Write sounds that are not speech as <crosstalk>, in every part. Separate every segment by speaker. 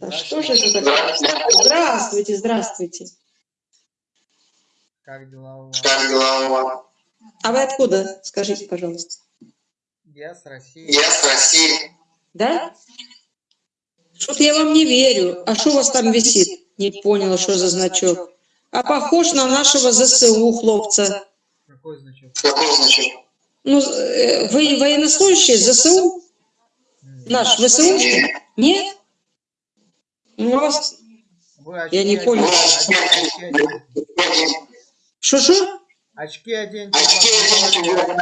Speaker 1: А что же это такое? Здравствуйте, здравствуйте.
Speaker 2: Как дела у вас?
Speaker 3: Как дела у вас?
Speaker 1: А вы откуда? Скажите, пожалуйста.
Speaker 2: Я с России.
Speaker 3: Я с России.
Speaker 1: Да? Что-то я вам не верю. А что у вас там висит? Не поняла, что за значок. А похож на нашего ЗСУ, хлопца.
Speaker 2: Какой значок?
Speaker 3: Какой значок?
Speaker 1: Ну, э, вы военнослужащие ЗСУ? Наш ВСУ? Нет? Ну, у вас...
Speaker 2: Вы
Speaker 1: Я не понял.
Speaker 2: оденьте, очки оденьте.
Speaker 1: Что-что?
Speaker 2: Очки оденьте.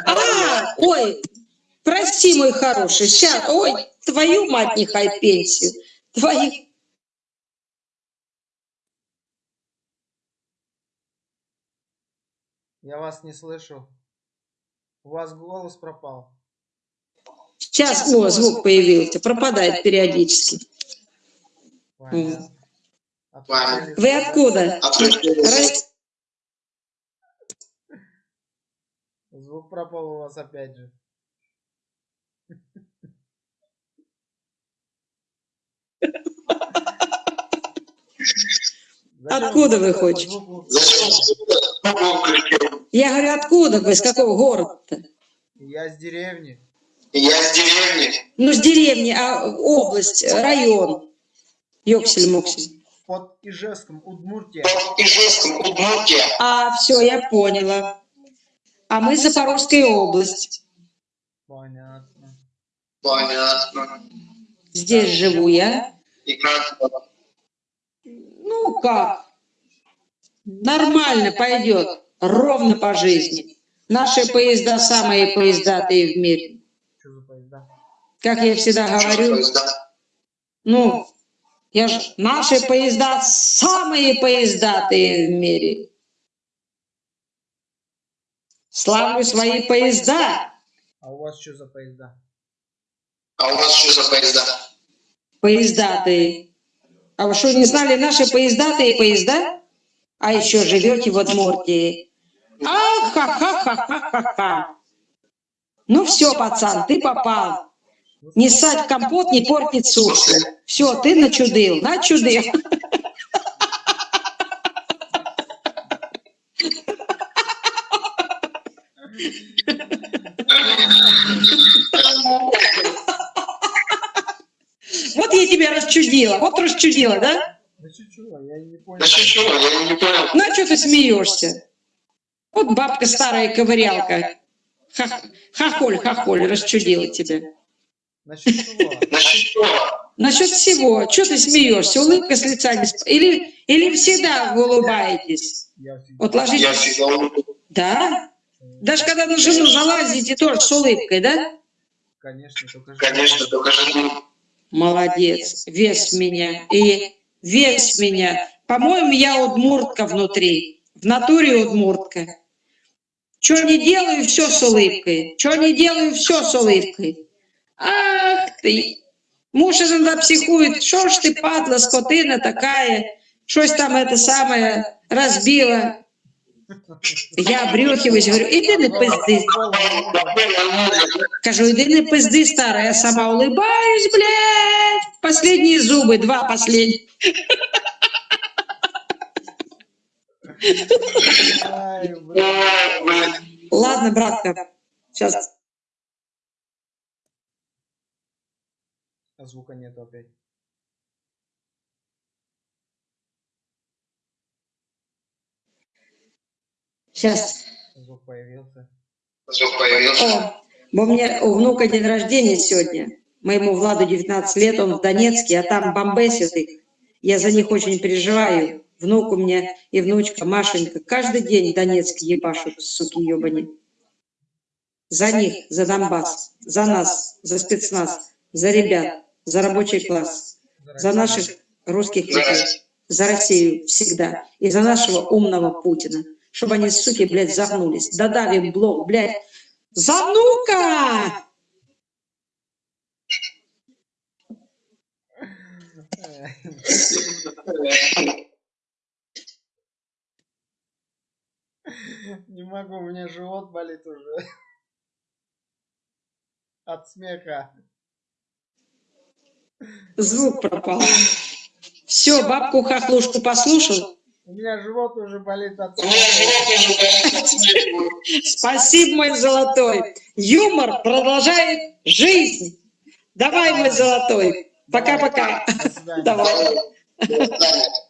Speaker 1: А, ой, прости, мой хороший, сейчас, ой, твою мать нехай пенсию, твою.
Speaker 2: Я вас не слышу. У вас голос пропал.
Speaker 1: Сейчас, о, звук появился, пропадает периодически.
Speaker 2: Понятно.
Speaker 1: Вы откуда? Рос-
Speaker 2: Звук пропал у вас опять же.
Speaker 1: Откуда вы хотите? Я говорю, откуда вы, с какого города-то?
Speaker 2: Я с деревни.
Speaker 3: Я с деревни.
Speaker 1: Ну, с деревни, а область, район. Ёксель-моксель.
Speaker 2: Под Ижевском, Удмуртия.
Speaker 3: Под Ижевском, Удмуртия.
Speaker 1: А, все, я поняла. А мы Запорожская область.
Speaker 2: Понятно.
Speaker 3: Понятно.
Speaker 1: Здесь живу я.
Speaker 3: И как?
Speaker 1: Ну, как? Нормально пойдет. Ровно по жизни. Наши поезда самые поездатые в мире.
Speaker 2: Что за поезда?
Speaker 1: Как я всегда говорю, ну, я ж, наши поезда самые поездатые в мире. Славлю свои поезда.
Speaker 2: А у вас что за поезда?
Speaker 3: А у вас что за поезда?
Speaker 1: Поездатые. А вы что, не знали наши поездатые поезда? А еще живете в Удмуртии. Ах, ха-ха-ха-ха-ха-ха. Ну все, пацан, ты попал. Не ссать в компот, не портить сушку. Все, ты начудил, начудил. Вот я тебя расчудила, вот расчудила, да?
Speaker 2: Да чего, я не понял.
Speaker 3: Да что, я не понял.
Speaker 1: Ну а что ты смеешься? Вот бабка старая ковырялка. Ха- Хохоль, хохоль, расчудила тебя.
Speaker 2: Насчет чего? <laughs>
Speaker 3: Насчет чего?
Speaker 1: Всего, что ты смеешься? Улыбка с лица не сп- Или, или всегда вы улыбаетесь?
Speaker 2: Я всегда...
Speaker 1: Вот ложитесь. Да? Даже когда на жену залазите, тоже с улыбкой, да?
Speaker 2: Конечно, только же...
Speaker 3: Конечно, только
Speaker 1: Молодец, весь меня. И весь меня. По-моему, я удмуртка внутри. В натуре удмуртка. Что не делаю, все с улыбкой. Что не делаю, все с улыбкой. Ах ты! Муж иногда психует. Что ж ты, падла, скотина такая? Щось там это самое разбила. Я брюхиваюсь, говорю, іди не пизди. Кажу, іди не пизди, старая. Я сама улыбаюсь, блядь. Последние зубы, два последних. Ладно, братка, сейчас.
Speaker 2: А звука нету опять.
Speaker 1: Сейчас.
Speaker 2: Звук появился.
Speaker 3: Звук появился.
Speaker 1: О, бо у меня у внука день рождения сегодня. Моему Владу 19 лет, он в Донецке, а там бомбесит их. Я за них очень переживаю. Внук у меня и внучка Машенька каждый день в Донецке ебашут, суки ебани. За них, за Донбасс, за нас, за спецназ, за ребят, за рабочий класс, за наших русских людей, за Россию всегда и за нашего умного Путина. Чтобы они, суки, блядь, загнулись. Додали блок, блядь. За внука!
Speaker 2: Не могу, у меня живот болит уже. От смеха.
Speaker 1: Звук пропал. <laughs> Все, бабку-хохлушку послушал.
Speaker 2: У меня живот уже болит от
Speaker 3: смеха. <laughs>
Speaker 1: Спасибо, мой золотой. Юмор продолжает жизнь. Давай, мой золотой. Пока-пока. <laughs> Давай.
Speaker 3: До свидания.